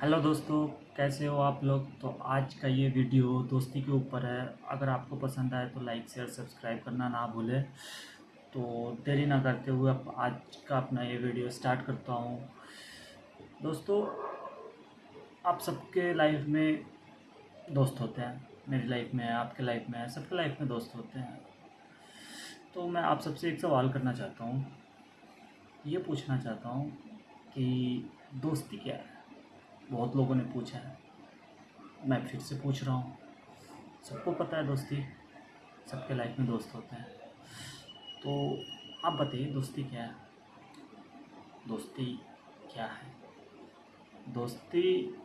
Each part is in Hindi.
हेलो दोस्तों, कैसे हो आप लोग? तो आज का ये वीडियो दोस्ती के ऊपर है। अगर आपको पसंद आए तो लाइक, शेयर, सब्सक्राइब करना ना भूलें। तो देरी ना करते हुए अब आज का अपना ये वीडियो स्टार्ट करता हूँ। दोस्तों, आप सबके लाइफ में दोस्त होते हैं। मेरी लाइफ में है, आपके लाइफ में है, सबके लाइफ में दोस्त होते हैं। तो मैं आप सबसे एक सवाल करना चाहता हूँ। ये पूछना चाहता हूँ कि दोस्ती क्या है? बहुत लोगों ने पूछा है। मैं फिर से पूछ रहा हूँ। सबको पता है दोस्ती? सबके लाइफ में दोस्त होते हैं। तो आप बताइए, दोस्ती क्या है? दोस्ती क्या है? दोस्ती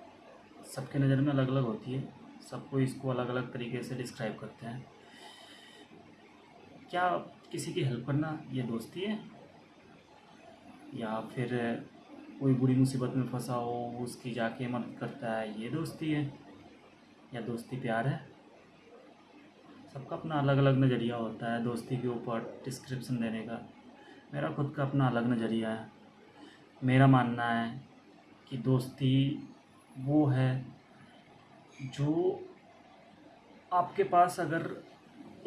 सबके नज़र में अलग अलग होती है। सबको इसको अलग अलग तरीके से डिस्क्राइब करते हैं। क्या किसी की हेल्प करना ये दोस्ती है? या फिर कोई बुरी मुसीबत में फंसा हो, उसकी जाके मदद करता है, ये दोस्ती है, या दोस्ती प्यार है? सबका अपना अलग अलग नज़रिया होता है दोस्ती के ऊपर डिस्क्रिप्शन देने का। मेरा खुद का अपना अलग नज़रिया है। मेरा मानना है कि दोस्ती वो है जो आपके पास अगर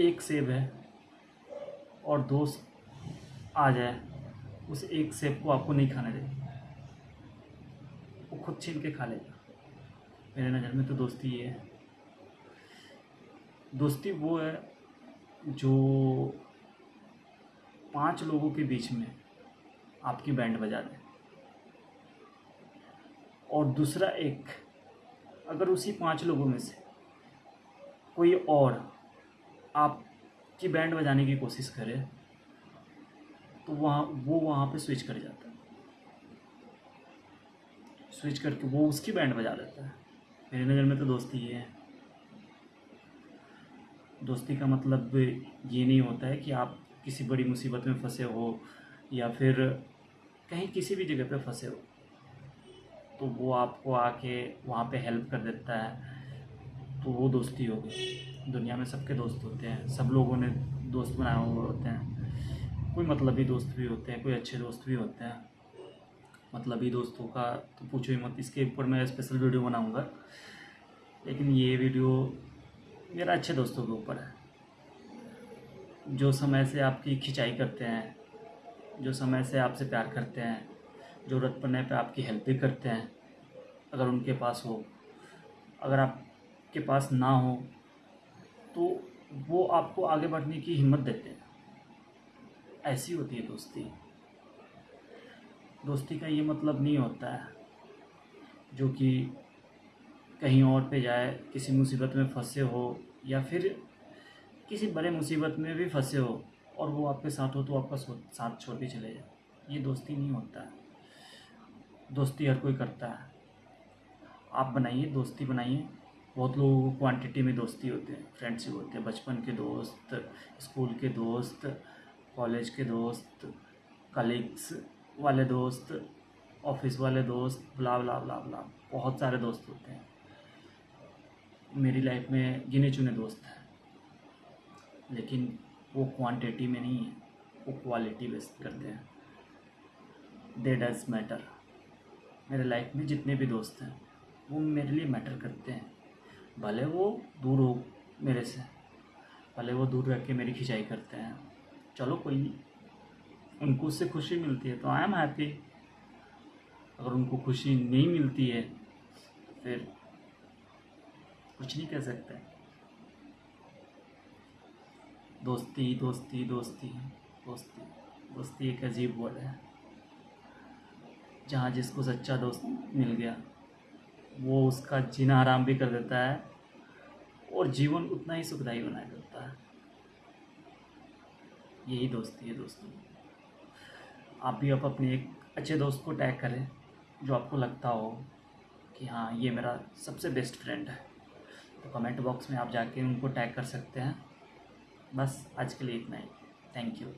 एक सेब है और दोस्त आ जाए, उस एक सेब को आपको नहीं खाना चाहिए वो खुद छीन के खा लेगा। मेरे नज़र में तो दोस्ती ये है। दोस्ती वो है जो पाँच लोगों के बीच में आपकी बैंड बजा दे। और दूसरा एक, अगर उसी पाँच लोगों में से कोई और आपकी बैंड बजाने की कोशिश करे तो वहाँ, वो वहाँ पे स्विच कर जाता है। स्विच करके वो उसकी बैंड बजा देता है। मेरी नज़र में तो दोस्ती ये है। दोस्ती का मतलब ये नहीं होता है कि आप किसी बड़ी मुसीबत में फंसे हो या फिर कहीं किसी भी जगह पे फंसे हो। तो वो आपको आके वहाँ पे हेल्प कर देता है। तो वो दोस्ती होगी दुनिया में सबके दोस्त होते हैं। सब लोगों ने दोस्त बनाए हुए होते हैं। कोई मतलबी दोस्त भी होते हैं, कोई अच्छे दोस्त भी होते हैं। मतलबी दोस्तों का तो पूछो ही मत। इसके ऊपर मैं स्पेशल वीडियो बनाऊँगा। लेकिन ये वीडियो मेरा अच्छे दोस्तों के ऊपर है। जो समय से आपकी खिंचाई करते हैं, जो समय से आपसे प्यार करते हैं ज़रूरत पड़ने पे आपकी हेल्प भी करते हैं, अगर उनके पास हो, अगर आपके पास ना हो तो वो आपको आगे बढ़ने की हिम्मत देते हैं। ऐसी होती है दोस्ती। दोस्ती का ये मतलब नहीं होता है, जो कि कहीं और पे जाए, किसी मुसीबत में फंसे हो, या फिर किसी बड़े मुसीबत में भी फंसे हो और वो आपके साथ हो तो आपका साथ छोड़ के चले जाए। ये दोस्ती नहीं होता है। दोस्ती हर कोई करता है। आप बनाइए, दोस्ती बनाइए। बहुत लोगों को क्वांटिटी में दोस्ती होते हैं फ्रेंडशिप होते हैं। बचपन के दोस्त स्कूल के दोस्त कॉलेज के दोस्त कलीग्स वाले दोस्त ऑफ़िस वाले दोस्त बुला बुला बुला बुला बहुत सारे दोस्त होते हैं। मेरी लाइफ में गिने चुने दोस्त हैं। लेकिन वो क्वांटिटी में नहीं है, वो क्वालिटी बेस्ट करते हैं। दे डज मैटर मेरे लाइफ में जितने भी दोस्त हैं, वो मेरे लिए मैटर करते हैं। भले वो दूर हो मेरे से, भले वो दूर रह के मेरी खिंचाई करते हैं। चलो कोई नहीं। उनको उससे खुशी मिलती है। तो आई एम हैप्पी अगर उनको खुशी नहीं मिलती है, फिर कुछ नहीं कह सकते। दोस्ती दोस्ती दोस्ती दोस्ती। दोस्ती एक अजीब वर्ड है। जहाँ जिसको सच्चा दोस्त मिल गया, वो उसका जीना आराम भी कर देता है और जीवन उतना ही सुखदायी बना देता है। यही दोस्ती है, दोस्तों। आप भी आप अपने एक अच्छे दोस्त को टैग करें, जो आपको लगता हो कि हाँ ये मेरा सबसे बेस्ट फ्रेंड है। तो कमेंट बॉक्स में आप जाके उनको टैग कर सकते हैं। बस आज के लिए इतना ही। Thank you